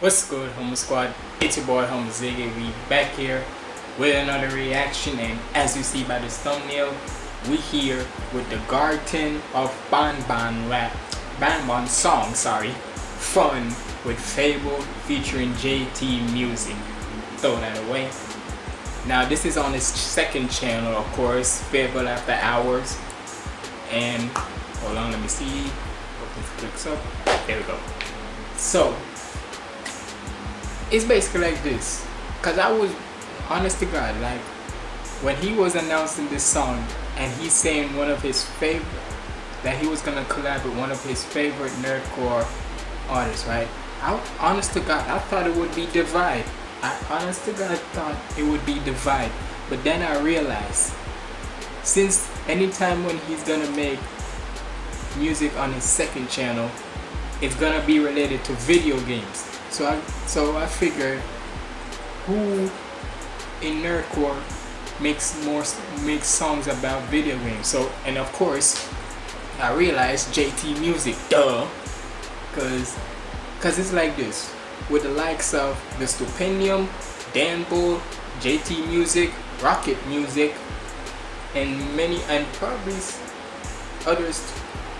What's good, Humble Squad? It's your boy, Humble Ziggy. We back here with another reaction, and as you see by this thumbnail, we here with the Garten of Ban Banban rap, Banban song, sorry, Fun with FabvL featuring JT Music. Throw that away. Now this is on his second channel, of course, FabvL After Hours, and hold on, let me see. Hope this clicks up. There we go. So it's basically like this. Because i was honest to god like when he was announcing this song and he's saying one of his favorite that he was gonna collab with one of his favorite nerdcore artists right? I, honest to god i thought it would be divide. I honest to god thought it would be divide. But then i realized since anytime when he's gonna make music on his second channel it's gonna be related to video games so I so I figured who in nerdcore makes more makes songs about video games. So and of course I realized JT Music, duh, cause cause it's like this with the likes of the Stupendium, Dan Bull, JT Music, Rockit Music, and many and probably others.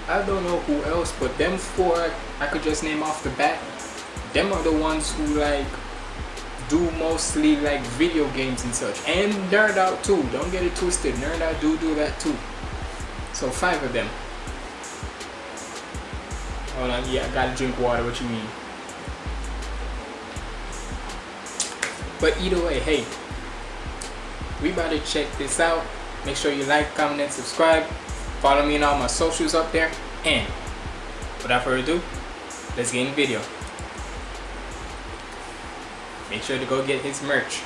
I don't know who else, but them four I could just name off the bat them are the ones who like do mostly like video games and such. And nerd out too don't get it twisted. Nerd out do do that too. So five of them. Hold on yeah I gotta drink water what you mean? But either way hey we about to check this out. Make sure you like comment and subscribe. Follow me on all my socials up there. And without further ado let's get in the video make sure to go get his merch.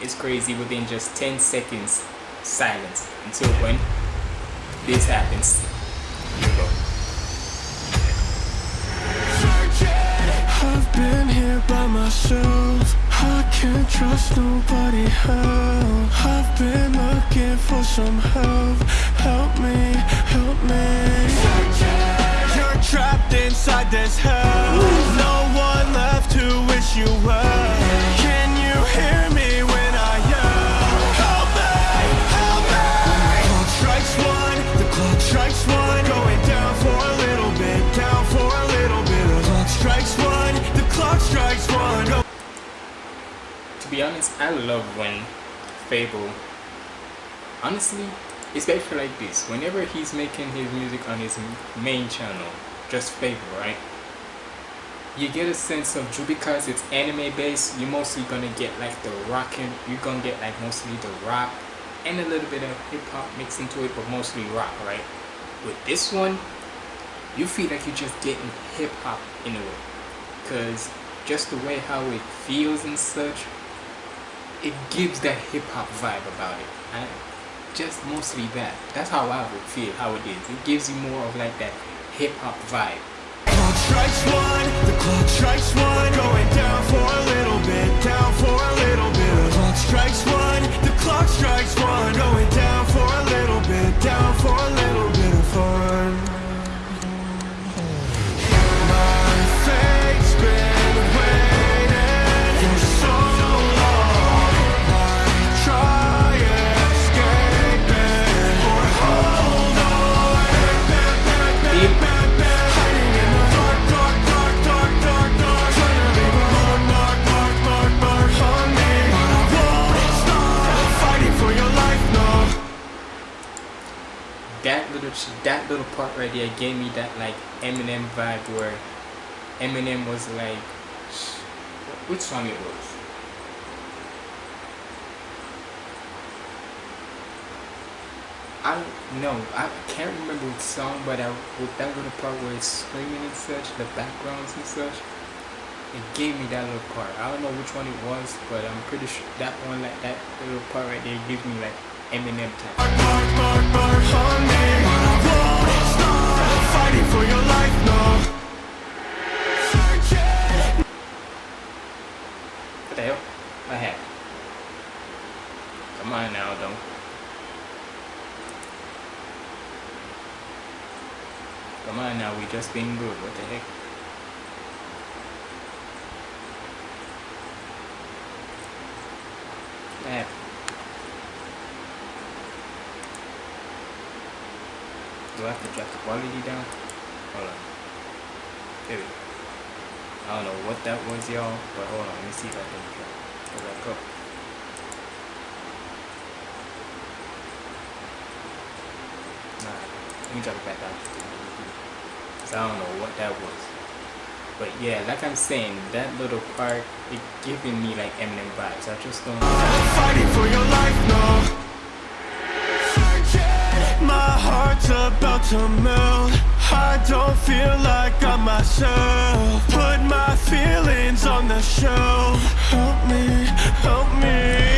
It's crazy within just 10 seconds silence until when this happens. Here we go. I've been here by myself I can't trust nobody I've been looking for some help help me this hell No one left to wish you well. Can you hear me when I yell? Help me, help me. The clock strikes one, the clock strikes one. Going down for a little bit, down for a little bit. The clock strikes one, the clock strikes one. Go. To be honest, I love when FabvL Honestly, it's like this. Whenever he's making his music on his main channel, just favor, right? You get a sense of because it's anime based, you're mostly gonna get like the rockin', you're gonna get like mostly the rock and a little bit of hip hop mixed into it, but mostly rock, right? With this one, you feel like you're just getting hip hop in a way, cause just the way how it feels and such, it gives that hip hop vibe about it. And just mostly that. That's how I would feel how it is. It gives you more of like that hip hop vibe. Clock strikes one, the clock strikes one, going down for a little bit, down for a little bit. The clock strikes one, that little part right there gave me that like Eminem vibe where Eminem was like which song it was? I don't know. I can't remember which song but I, with that little part where it's screaming and such the backgrounds and such it gave me that little part. I don't know which one it was but I'm pretty sure that one like that little part right there gives me like Eminem type fighting for your life, no What the hell? What happened? Come on now, though. Come on now, we just being good. What the heck? That. Do I have to drop the quality down? Hold on. There we go. I don't know what that was, y'all, but hold on. Let me see if I can go back up. Nah, let me drop it back down. Cause I don't know what that was. But yeah, like I'm saying, that little part, it giving me like Eminem vibes. I just don't Fighting for your life now heart's about to melt. I don't feel like I'm myself. Put my feelings on the shelf. Help me, help me.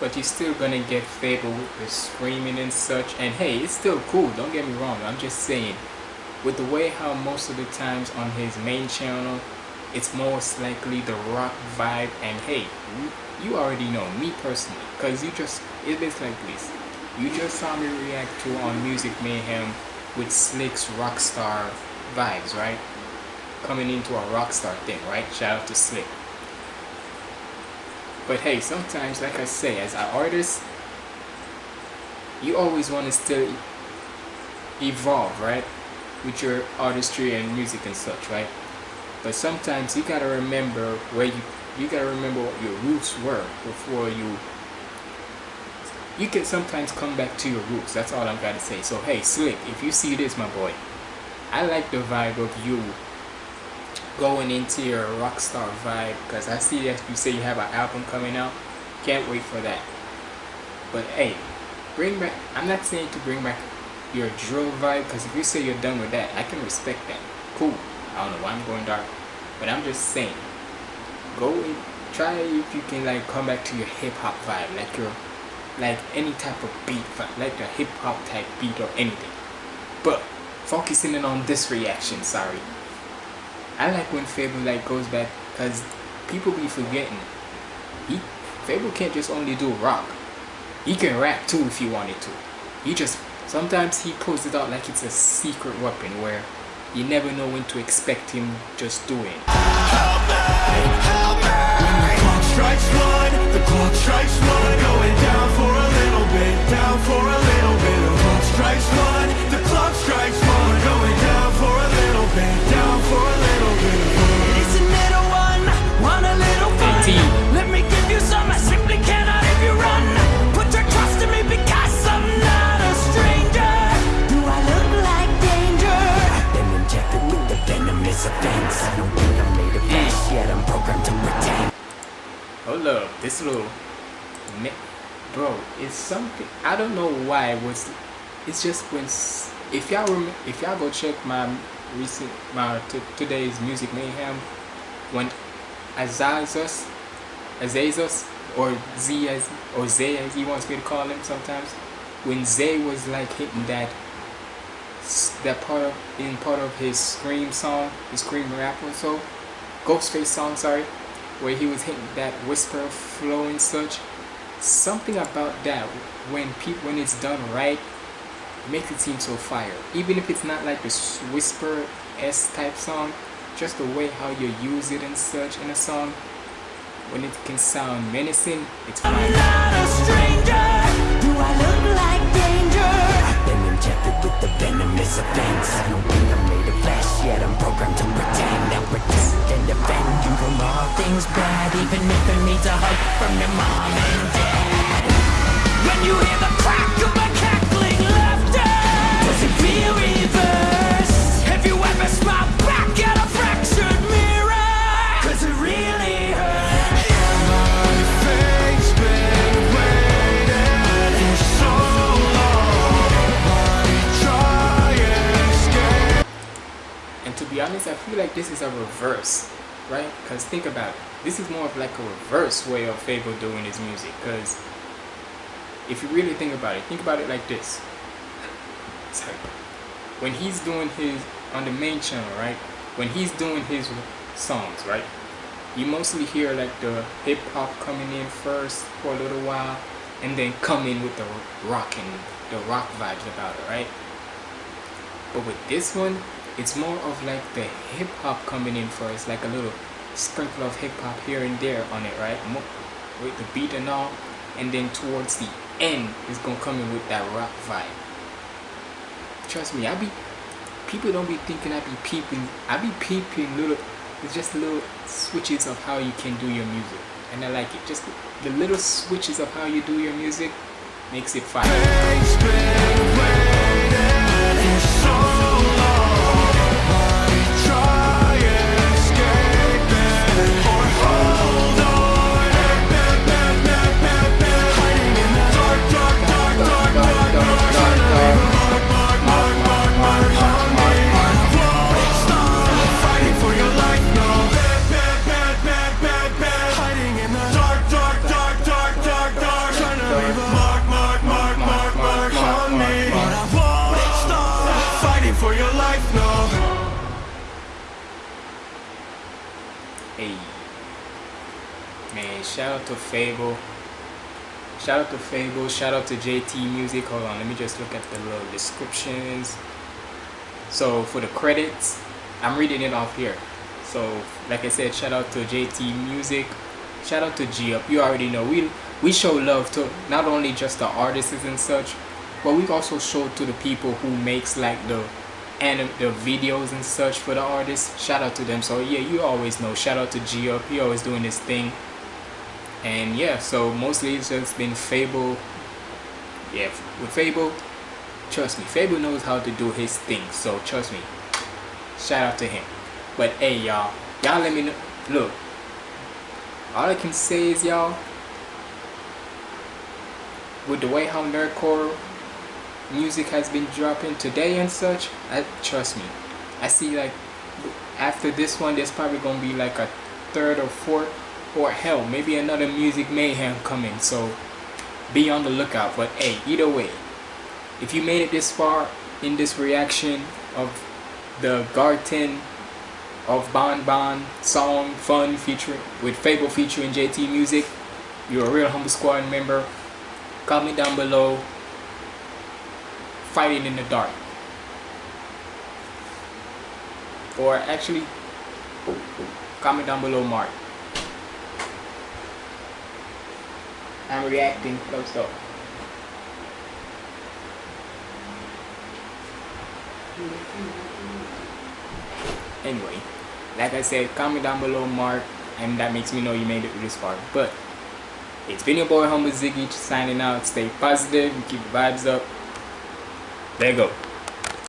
But you're still gonna get FabvL with screaming and such. And hey, it's still cool, don't get me wrong. I'm just saying, with the way how most of the times on his main channel, it's most likely the rock vibe. And hey, you, already know me personally, cause you just it is like this. You just saw me react to on Music Mayhem with Slick's Rockstar vibes, right? Coming into a Rockstar thing, right? Shout out to Slick. But hey, sometimes, like I say, as an artist, you always want to still evolve, right? With your artistry and music and such, right? But sometimes you gotta remember where you you gotta remember what your roots were before you. You can sometimes come back to your roots. That's all I'm gotta say. So hey, Slick, if you see this, my boy, I like the vibe of you going into your rockstar vibe because I see that you say you have an album coming out. Can't wait for that. But hey, bring back. I'm not saying to bring back your drill vibe because if you say you're done with that, I can respect that. Cool. I don't know why I'm going dark, but I'm just saying. Go and try if you can like come back to your hip hop vibe, like your like any type of beat, like the hip hop type beat or anything. But focusing in on this reaction, sorry. I like when FabvL like goes back because people be forgetting. He FabvL can't just only do rock. He can rap too if he wanted to. He just sometimes he pulls it out like it's a secret weapon where you never know when to expect him just doing. Help me, help me. Don't think I'm made of flesh yet I'm programmed to Hold up, this little, bro, it's something. I don't know why it was. It's just when if y'all if y'all go check my recent my today's music mayhem when Azazus, Azazus or Z as or Zay as he wants me to call him sometimes, when Zay was like hitting that that part of in part of his scream song, his scream rap or so, Ghostface song, sorry, where he was hitting that whisper flow and such. Something about that when people when it's done right makes it seem so fire. Even if it's not like a whisper S type song, just the way how you use it and such in a song, when it can sound menacing, it's fire. Venomous offense I don't think I'm made of flesh yet. I'm programmed to pretend. And protect and defend. You from all things bad Even if it means a hug from your mom and dad. When you hear the crack To I feel like this is a reverse, right? Because think about it. This is more of like a reverse way of FabvL doing his music. Because if you really think about it, think about it like this. Sorry. When he's doing his, on the main channel, right? When he's doing his songs, right? You mostly hear like the hip hop coming in first for a little while, and then come in with the rock and the rock vibes about it, right? But with this one, it's more of like the hip hop coming in first, like a little sprinkle of hip hop here and there on it, right? With the beat and all, and then towards the end, it's gonna come in with that rock vibe. Trust me, I be people don't be thinking I be peeping. I be peeping little. It's just little switches of how you can do your music, and I like it. Just the little switches of how you do your music makes it fire. Hey, man, shout out to FabvL. Shout out to FabvL. Shout out to JT Music. Hold on, let me just look at the little descriptions. So for the credits, I'm reading it off here. So like I said, shout out to JT Music. Shout out to G Up. You already know we we show love to not only just the artists and such, but we also show to the people who makes like the and the videos and such for the artists. Shout out to them. So yeah you always know. Shout out to G Up he always doing this thing. And yeah so mostly it's just been FabvL. Yeah with FabvL trust me FabvL knows how to do his thing. So trust me. Shout out to him. But hey y'all y'all let me know look. All I can say is y'all with the way how nerdcore music has been dropping today and such I, trust me. I see like after this one there's probably gonna be like a third or fourth or hell maybe another music mayhem coming so be on the lookout. But hey either way if you made it this far in this reaction of the Garten of Banban song fun featuring with FabvL featuring JT Music you're a real humble squad member comment down below fighting in the dark. Or actually, comment down below mark. I'm reacting close up. Anyway, like I said, comment down below mark and that makes me know you made it this far. But it's been your boy Humble Ziggy signing out. Stay positive and keep the vibes up. There you go.